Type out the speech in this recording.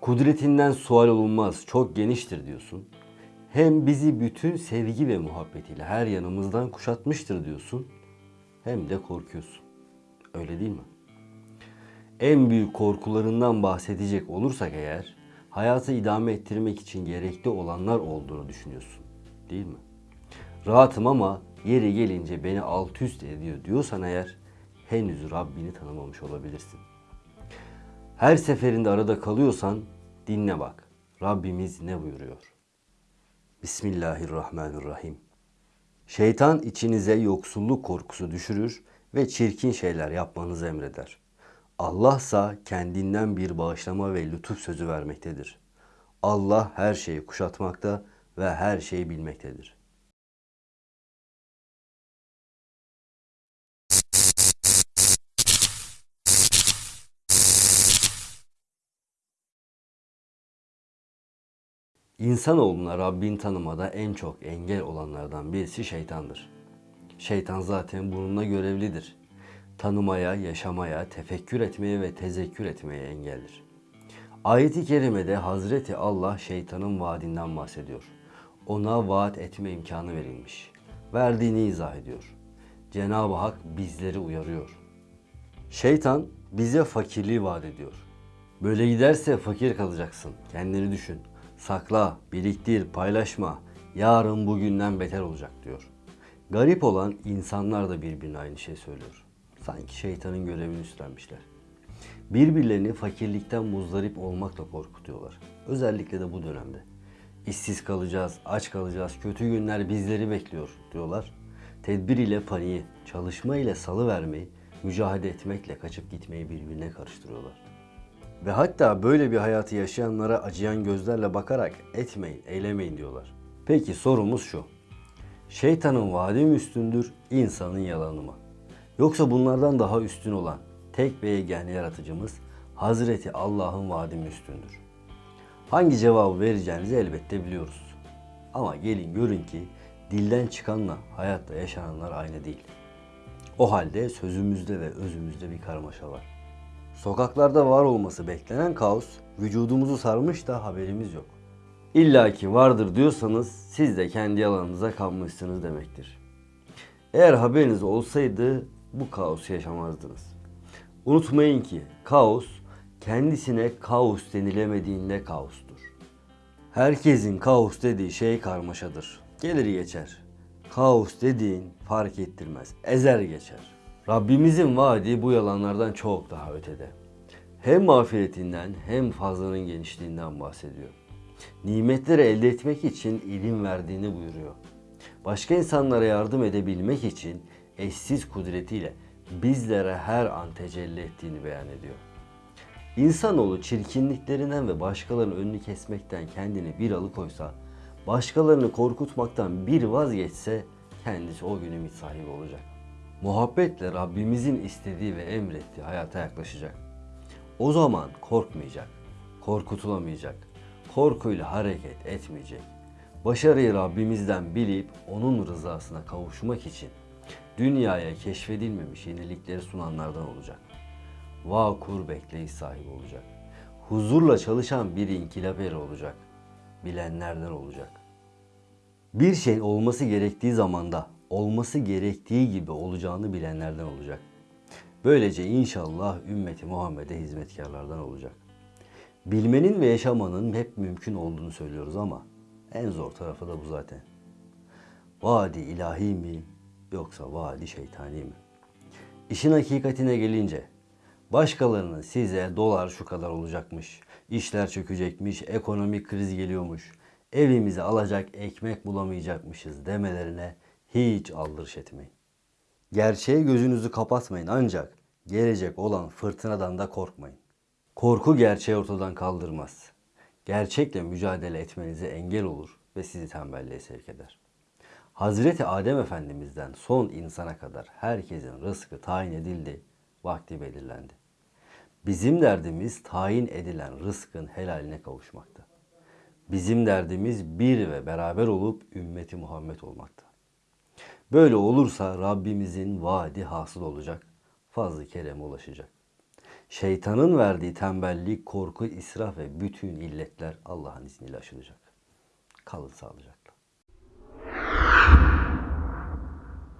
Kudretinden sual olunmaz, çok geniştir diyorsun. Hem bizi bütün sevgi ve muhabbetiyle her yanımızdan kuşatmıştır diyorsun. Hem de korkuyorsun. Öyle değil mi? En büyük korkularından bahsedecek olursak eğer, hayatı idame ettirmek için gerekli olanlar olduğunu düşünüyorsun. Değil mi? Rahatım ama yeri gelince beni alt üst ediyor diyorsan eğer, henüz Rabbini tanımamış olabilirsin. Her seferinde arada kalıyorsan dinle bak. Rabbimiz ne buyuruyor? Bismillahirrahmanirrahim. Şeytan içinize yoksulluk korkusu düşürür ve çirkin şeyler yapmanızı emreder. Allah ise kendinden bir bağışlama ve lütuf sözü vermektedir. Allah her şeyi kuşatmakta ve her şeyi bilmektedir. İnsanoğluna Rabbini tanımada en çok engel olanlardan birisi şeytandır. Şeytan zaten bununla görevlidir. Tanımaya, yaşamaya, tefekkür etmeye ve tezekkür etmeye engeldir. Ayet-i kerimede Hazreti Allah şeytanın vaadinden bahsediyor. Ona vaat etme imkanı verilmiş. Verdiğini izah ediyor. Cenab-ı Hak bizleri uyarıyor. Şeytan bize fakirliği vaat ediyor. Böyle giderse fakir kalacaksın. Kendini düşün. Sakla, biriktir, paylaşma. Yarın bugünden beter olacak diyor. Garip olan insanlar da birbirine aynı şey söylüyor. Sanki şeytanın görevini üstlenmişler. Birbirlerini fakirlikten muzdarip olmakla korkutuyorlar. Özellikle de bu dönemde. İşsiz kalacağız, aç kalacağız, kötü günler bizleri bekliyor diyorlar. Tedbir ile paniği, çalışma ile salı vermeyi, mücadele etmekle kaçıp gitmeyi birbirine karıştırıyorlar. Ve hatta böyle bir hayatı yaşayanlara acıyan gözlerle bakarak etmeyin, eylemeyin diyorlar. Peki sorumuz şu. Şeytanın vaadi mi üstündür, insanın yalanı mı? Yoksa bunlardan daha üstün olan tek ve yegane yaratıcımız Hazreti Allah'ın vaadi mi üstündür? Hangi cevabı vereceğinizi elbette biliyoruz. Ama gelin görün ki dilden çıkanla hayatta yaşananlar aynı değil. O halde sözümüzde ve özümüzde bir karmaşa var. Sokaklarda var olması beklenen kaos vücudumuzu sarmış da haberimiz yok. İlla ki vardır diyorsanız siz de kendi alanınıza kalmışsınız demektir. Eğer haberiniz olsaydı bu kaosu yaşamazdınız. Unutmayın ki kaos kendisine kaos denilemediğinde kaostur. Herkesin kaos dediği şey karmaşadır. Gelir geçer. Kaos dediğin fark ettirmez. Ezer geçer. Rabbimizin vaadi bu yalanlardan çok daha ötede. Hem mağfiretinden hem fazlanın genişliğinden bahsediyor. Nimetleri elde etmek için ilim verdiğini buyuruyor. Başka insanlara yardım edebilmek için eşsiz kudretiyle bizlere her an tecelli ettiğini beyan ediyor. İnsanoğlu çirkinliklerinden ve başkalarının önünü kesmekten kendini bir alıkoysa, başkalarını korkutmaktan bir vazgeçse kendisi o gün ümit sahibi olacak. Muhabbetle Rabbimizin istediği ve emrettiği hayata yaklaşacak. O zaman korkmayacak, korkutulamayacak, korkuyla hareket etmeyecek. Başarıyı Rabbimizden bilip onun rızasına kavuşmak için dünyaya keşfedilmemiş yenilikleri sunanlardan olacak. Vakur bekleyiş sahibi olacak. Huzurla çalışan bir inkılap olacak. Bilenlerden olacak. Bir şey olması gerektiği zamanda olması gerektiği gibi olacağını bilenlerden olacak. Böylece inşallah ümmeti Muhammed'e hizmetkarlardan olacak. Bilmenin ve yaşamanın hep mümkün olduğunu söylüyoruz ama en zor tarafı da bu zaten. Vadi ilahi mi yoksa vadi şeytani mi? İşin hakikatine gelince başkalarının size dolar şu kadar olacakmış, işler çökecekmiş, ekonomik kriz geliyormuş, evimize alacak ekmek bulamayacakmışız demelerine hiç aldırış etmeyin. Gerçeğe gözünüzü kapatmayın ancak gelecek olan fırtınadan da korkmayın. Korku gerçeği ortadan kaldırmaz. Gerçekle mücadele etmenize engel olur ve sizi tembelliğe sevk eder. Hazreti Adem Efendimiz'den son insana kadar herkesin rızkı tayin edildi, vakti belirlendi. Bizim derdimiz tayin edilen rızkın helaline kavuşmakta. Bizim derdimiz bir ve beraber olup ümmeti Muhammed olmakta. Böyle olursa Rabbimizin vaadi hasıl olacak, fazlı kereme ulaşacak. Şeytanın verdiği tembellik, korku, israf ve bütün illetler Allah'ın izniyle aşılacak. Kalın sağlıcakla.